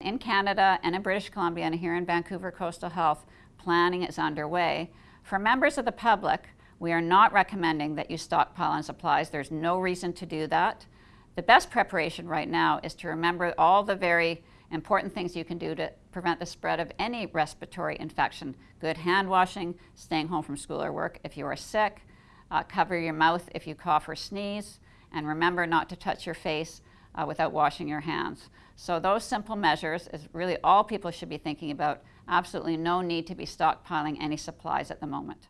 In Canada and in British Columbia and here in Vancouver Coastal Health, planning is underway. For members of the public, we are not recommending that you stockpile on supplies. There's no reason to do that. The best preparation right now is to remember all the very important things you can do to prevent the spread of any respiratory infection. Good hand washing, staying home from school or work if you are sick, uh, cover your mouth if you cough or sneeze, and remember not to touch your face uh, without washing your hands. So those simple measures is really all people should be thinking about. Absolutely no need to be stockpiling any supplies at the moment.